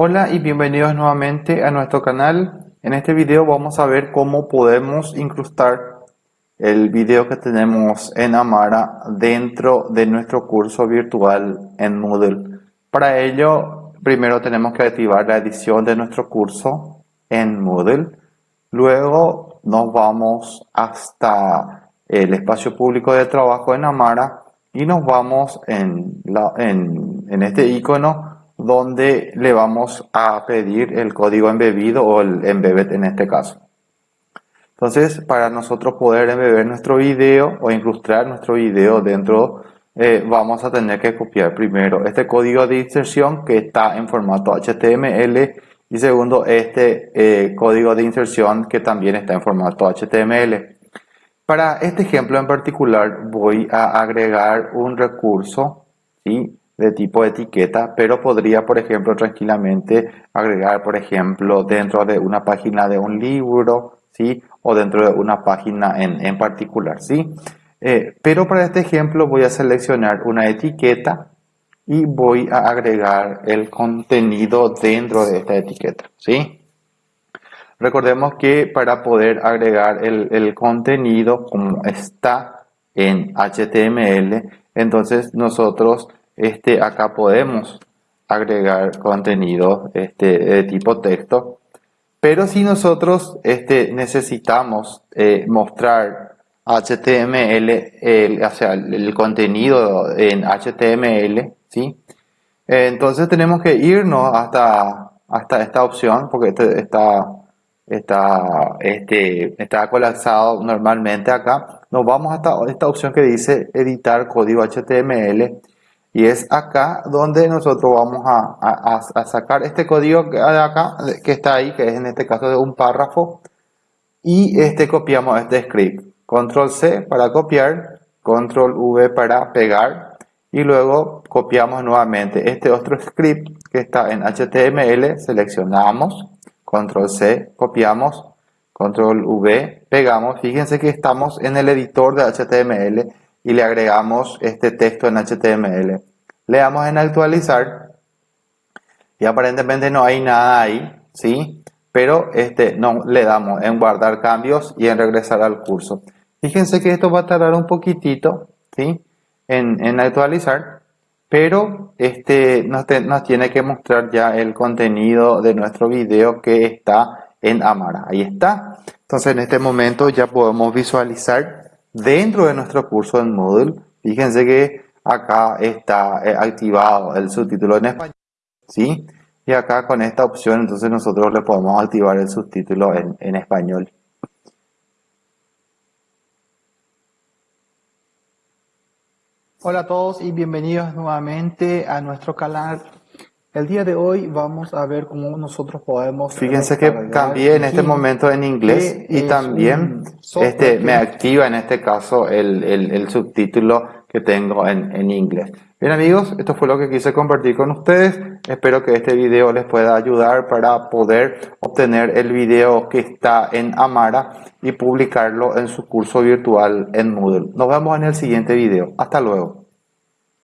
Hola y bienvenidos nuevamente a nuestro canal. En este video vamos a ver cómo podemos incrustar el video que tenemos en Amara dentro de nuestro curso virtual en Moodle. Para ello, primero tenemos que activar la edición de nuestro curso en Moodle. Luego nos vamos hasta el espacio público de trabajo en Amara y nos vamos en, en este icono donde le vamos a pedir el código embebido o el embebed en este caso. Entonces, para nosotros poder embeber nuestro video o incrustar nuestro video dentro, eh, vamos a tener que copiar primero este código de inserción que está en formato HTML y segundo este eh, código de inserción que también está en formato HTML. Para este ejemplo en particular voy a agregar un recurso ¿sí? De tipo etiqueta, pero podría, por ejemplo, tranquilamente agregar, por ejemplo, dentro de una página de un libro, ¿sí? O dentro de una página en, en particular, ¿sí? Eh, pero para este ejemplo voy a seleccionar una etiqueta y voy a agregar el contenido dentro de esta etiqueta, ¿sí? Recordemos que para poder agregar el, el contenido como está en HTML, entonces nosotros este, acá podemos agregar contenido este, de tipo texto. Pero si nosotros este, necesitamos eh, mostrar HTML, el, o sea, el, contenido en HTML, ¿sí? entonces tenemos que irnos hasta, hasta esta opción, porque este, está, está, este, está colapsado normalmente acá. Nos vamos hasta esta opción que dice editar código HTML y es acá donde nosotros vamos a, sacar este código acá, que está ahí, que es en este caso de un párrafo. Y este copiamos este script. Control C para copiar, Control V para pegar. Y luego copiamos nuevamente este otro script que está en HTML. Seleccionamos, Control C, copiamos, Control V, pegamos. Fíjense que estamos en el editor de HTML y le agregamos este texto en HTML. Le damos en actualizar y aparentemente no hay nada ahí, ¿sí? Pero este, no, le damos en guardar cambios y en regresar al curso. Fíjense que esto va a tardar un poquitito, ¿sí? En, en actualizar, pero este, nos, nos tiene que mostrar ya el contenido de nuestro video que está en Amara. Ahí está. Entonces en este momento ya podemos visualizar dentro de nuestro curso en Moodle, fíjense que acá está eh, activado el subtítulo en español, ¿sí? Y acá con esta opción entonces nosotros le podemos activar el subtítulo en, en español. Hola a todos y bienvenidos nuevamente a nuestro canal el día de hoy vamos a ver cómo nosotros podemos... Fíjense que cambié en este momento en inglés y también este, me activa en este caso el, el, subtítulo que tengo en, en, inglés. Bien amigos, esto fue lo que quise compartir con ustedes. Espero que este video les pueda ayudar para poder obtener el video que está en Amara y publicarlo en su curso virtual en Moodle. Nos vemos en el siguiente video. Hasta luego.